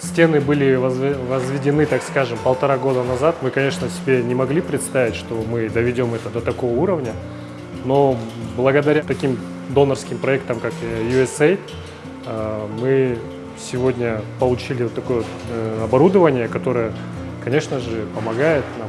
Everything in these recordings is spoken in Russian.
Стены были возве- возведены, так скажем, полтора года назад. Мы, конечно, себе не могли представить, что мы доведем это до такого уровня. Но благодаря таким донорским проектам, как э, USAID, э, мы сегодня получили вот такое э, оборудование, которое, конечно же, помогает нам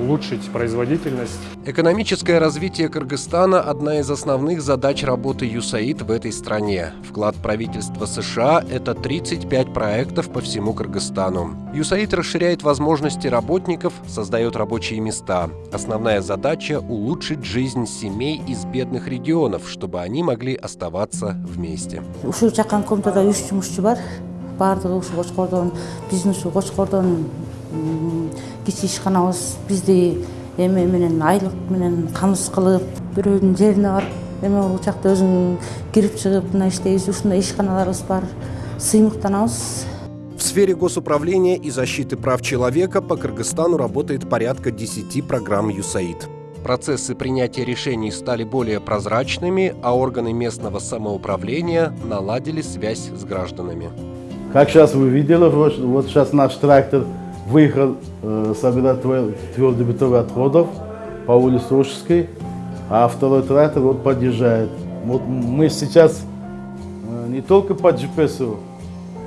улучшить производительность. Экономическое развитие Кыргызстана – одна из основных задач работы ЮСАИД в этой стране. Вклад правительства США – это 35 проектов по всему Кыргызстану. ЮСАИД расширяет возможности работников, создает рабочие места. Основная задача – улучшить жизнь семей из бедных регионов, чтобы они могли оставаться вместе. жумушчу кичи ишканабыз бизди эме менен айлык менен камсыз кылып бирөөнүн жерине барып эме бул жакта өзүң кирип чыгып мына иштейбиз ушундай ишканаларыбыз бар сыймыктанабыз В сфере госуправления и защиты прав человека по Кыргызстану работает порядка 10 программ ЮСАИД. Процессы принятия решений стали более прозрачными, а органы местного самоуправления наладили связь с гражданами. Как сейчас вы видели, вот, вот сейчас наш трактор выехал э, собирать твер- твердобытовые отходов по улице Ушской, а второй трактор вот подъезжает. Вот мы сейчас э, не только по GPS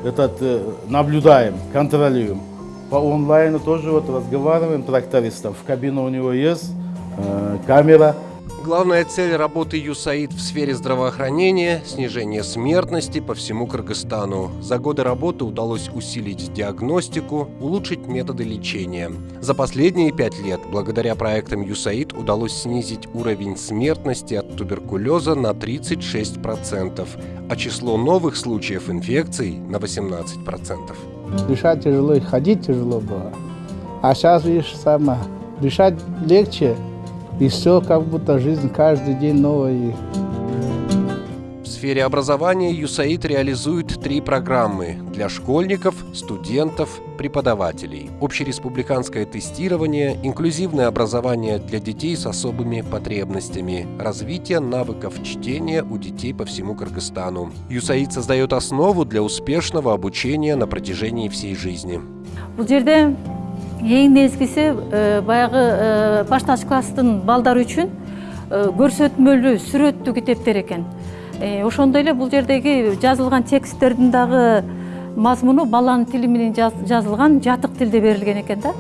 этот, э, наблюдаем, контролируем, по онлайну тоже вот разговариваем трактористом. В кабине у него есть э, камера, Главная цель работы ЮСАИД в сфере здравоохранения – снижение смертности по всему Кыргызстану. За годы работы удалось усилить диагностику, улучшить методы лечения. За последние пять лет, благодаря проектам ЮСАИД, удалось снизить уровень смертности от туберкулеза на 36%, а число новых случаев инфекций – на 18%. Дышать тяжело ходить тяжело было. А сейчас, видишь, сама, дышать легче, и все как будто жизнь каждый день новая. В сфере образования ЮСАИД реализует три программы для школьников, студентов, преподавателей. Общереспубликанское тестирование, инклюзивное образование для детей с особыми потребностями, развитие навыков чтения у детей по всему Кыргызстану. ЮСАИД создает основу для успешного обучения на протяжении всей жизни. бул жерде эң негизгиси э, баягы э, башталгыч класстын балдары үчүн э, көрсөтмөлүү сүрөттүү китептер экен ошондой эле бул жердеги жазылган тексттердин дагы мазмуну баланын тили менен жаз- жазылган жатык тилде берилген экен да!